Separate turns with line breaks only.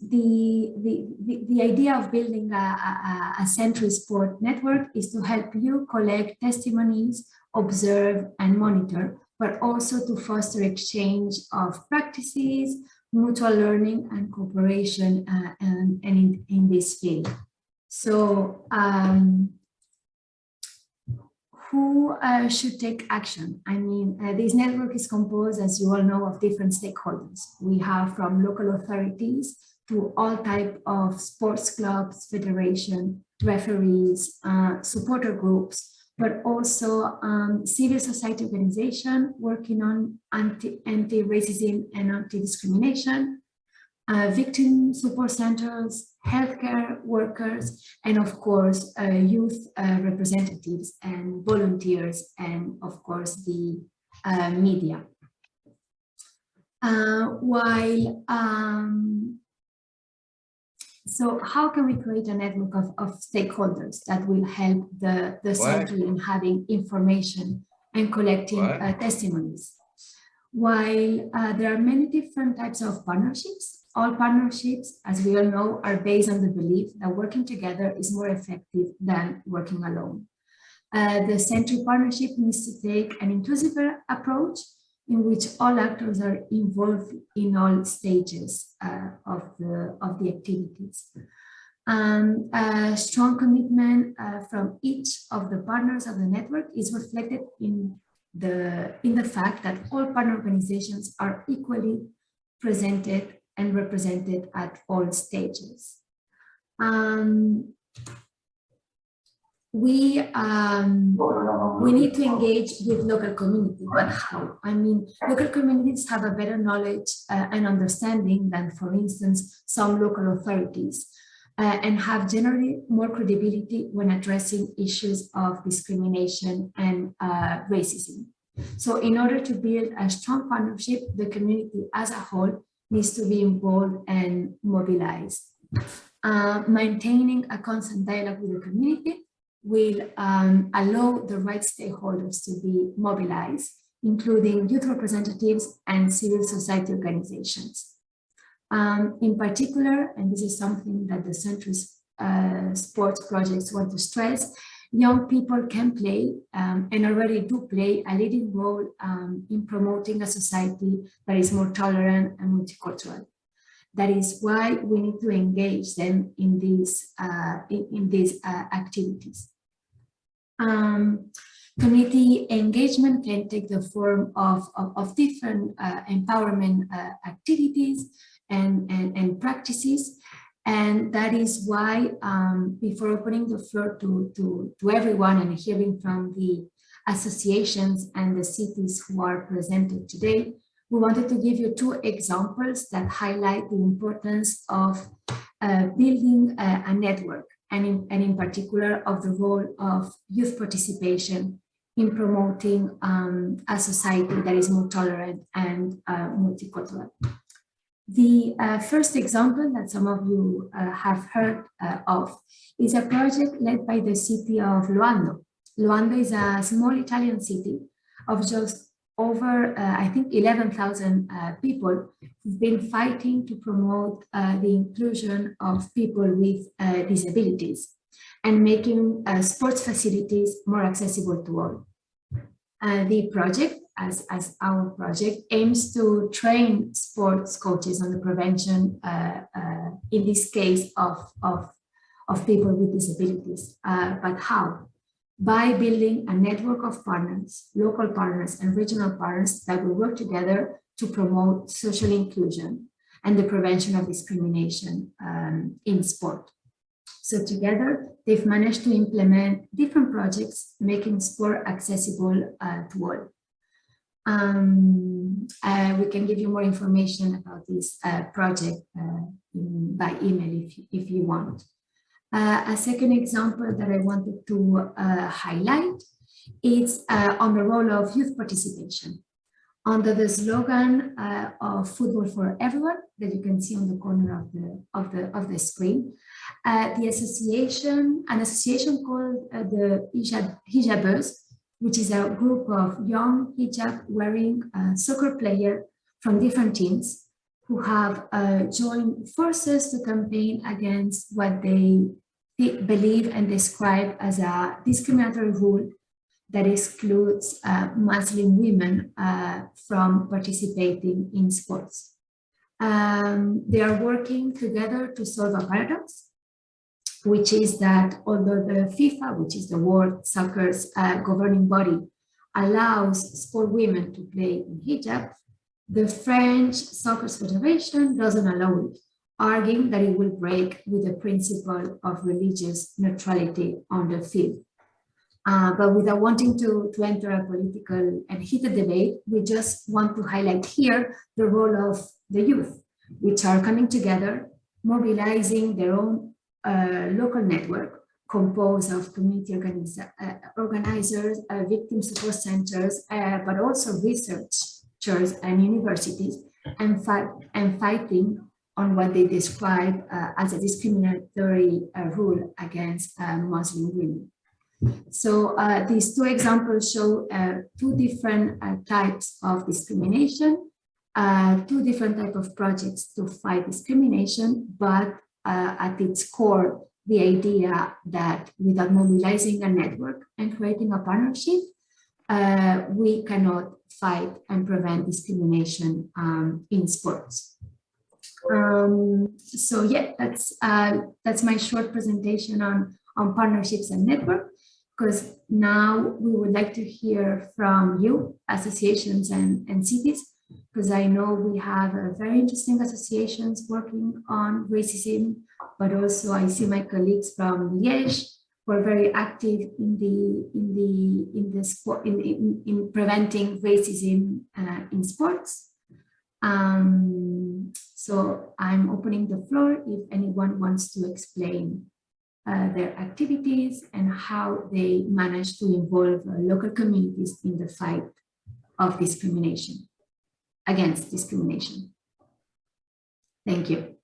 the, the, the, idea of building a, a, a sport network is to help you collect testimonies, observe and monitor, but also to foster exchange of practices, mutual learning and cooperation uh, and, and in, in this field. So um, who uh, should take action? I mean, uh, this network is composed, as you all know, of different stakeholders. We have from local authorities to all type of sports clubs, federation, referees, uh, supporter groups, but also um, civil society organization working on anti-racism anti and anti-discrimination, uh, victim support centers, healthcare workers, and of course, uh, youth uh, representatives and volunteers, and of course, the uh, media. Uh, while um, so how can we create a network of, of stakeholders that will help the, the center in having information and collecting uh, testimonies? While uh, there are many different types of partnerships, all partnerships, as we all know, are based on the belief that working together is more effective than working alone. Uh, the central partnership needs to take an inclusive approach in which all actors are involved in all stages uh, of, the, of the activities. Um, a strong commitment uh, from each of the partners of the network is reflected in the, in the fact that all partner organizations are equally presented and represented at all stages. Um, we um, we need to engage with local community, but how? I mean, local communities have a better knowledge uh, and understanding than, for instance, some local authorities, uh, and have generally more credibility when addressing issues of discrimination and uh, racism. So in order to build a strong partnership, the community as a whole needs to be involved and mobilized. Uh, maintaining a constant dialogue with the community will um, allow the right stakeholders to be mobilized, including youth representatives and civil society organizations. Um, in particular, and this is something that the Centrist uh, sports projects want to stress, young people can play um, and already do play a leading role um, in promoting a society that is more tolerant and multicultural. That is why we need to engage them in these, uh, in, in, these uh, activities. Um, community engagement can take the form of, of, of different uh, empowerment uh, activities and, and, and practices. And that is why, um, before opening the floor to, to, to everyone and hearing from the associations and the cities who are presented today, we wanted to give you two examples that highlight the importance of uh, building a, a network and in, and in particular of the role of youth participation in promoting um, a society that is more tolerant and uh, multicultural. The uh, first example that some of you uh, have heard uh, of is a project led by the city of Loano. Loano is a small Italian city of just over, uh, I think, 11,000 uh, people who've been fighting to promote uh, the inclusion of people with uh, disabilities and making uh, sports facilities more accessible to all. Uh, the project, as, as our project, aims to train sports coaches on the prevention, in this case, of, of, of people with disabilities. but how? By building a network of partners, local partners and regional partners that will work together to promote social inclusion and the prevention of discrimination um, in sport. So together, they've managed to implement different projects, making sport accessible uh, to all. Um, uh, we can give you more information about this uh, project uh, in, by email if, if you want. Uh, a second example that I wanted to uh, highlight is uh, on the role of youth participation. Under the slogan uh, of football for everyone that you can see on the corner of the of the of the screen, uh, the association, an association called uh, the Hijab, Hijabers, which is a group of young hijab wearing soccer players from different teams who have uh, joined forces to campaign against what they believe and describe as a discriminatory rule that excludes uh, Muslim women uh, from participating in sports. Um, they are working together to solve a paradox, which is that although the FIFA, which is the World Soccer's uh, governing body, allows sport women to play in hijab, the French Soccer Federation doesn't allow it, arguing that it will break with the principle of religious neutrality on the field. Uh, but without wanting to, to enter a political and heated debate, we just want to highlight here the role of the youth, which are coming together, mobilizing their own uh, local network composed of community uh, organizers, uh, victim support centers, uh, but also researchers and universities, and, and fighting on what they describe uh, as a discriminatory rule against Muslim women. So uh, these two examples show uh, two different uh, types of discrimination, uh, two different type of projects to fight discrimination, but uh, at its core, the idea that without mobilizing a network and creating a partnership, uh, we cannot fight and prevent discrimination um, in sports. Um, so yeah, that's that's my short presentation on on partnerships and network because now we would like to hear from you, associations and, and cities, because I know we have uh, very interesting associations working on racism, but also I see my colleagues from Liège who are very active in the in the in the sport in in, in preventing racism uh, in sports. Um, so I'm opening the floor if anyone wants to explain uh, their activities and how they manage to involve uh, local communities in the fight of discrimination, against discrimination. Thank you.